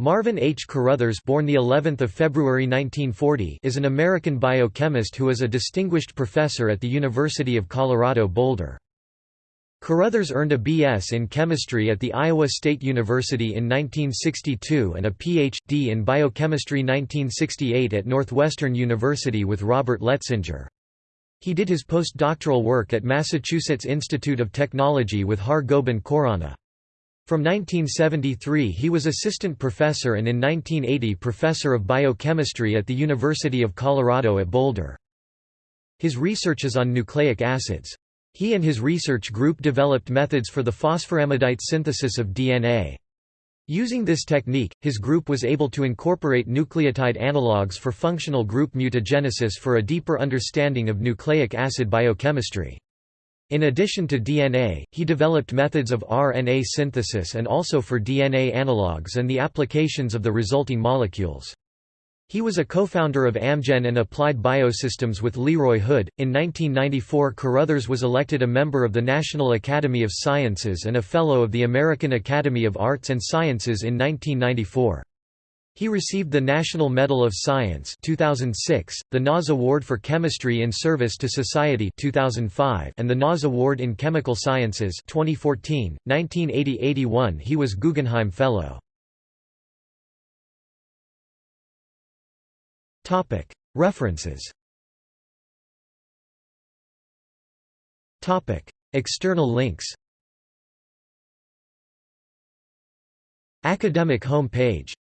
Marvin H. Caruthers born the 11th of February 1940 is an American biochemist who is a distinguished professor at the University of Colorado Boulder. Caruthers earned a B.S. in chemistry at the Iowa State University in 1962 and a Ph.D. in biochemistry 1968 at Northwestern University with Robert Letsinger. He did his postdoctoral work at Massachusetts Institute of Technology with Har Gobind Khorana. From 1973 he was assistant professor and in 1980 professor of biochemistry at the University of Colorado at Boulder. His research is on nucleic acids. He and his research group developed methods for the phosphoramidite synthesis of DNA. Using this technique, his group was able to incorporate nucleotide analogues for functional group mutagenesis for a deeper understanding of nucleic acid biochemistry. In addition to DNA, he developed methods of RNA synthesis and also for DNA analogues and the applications of the resulting molecules. He was a co-founder of Amgen and Applied Biosystems with Leroy Hood. In 1994, Caruthers was elected a member of the National Academy of Sciences and a Fellow of the American Academy of Arts and Sciences in 1994. He received the National Medal of Science 2006, the NAS Award for Chemistry in Service to Society 2005, and the NAS Award in Chemical Sciences 2014. 1980-81 he was Guggenheim Fellow. References. External links. Academic home page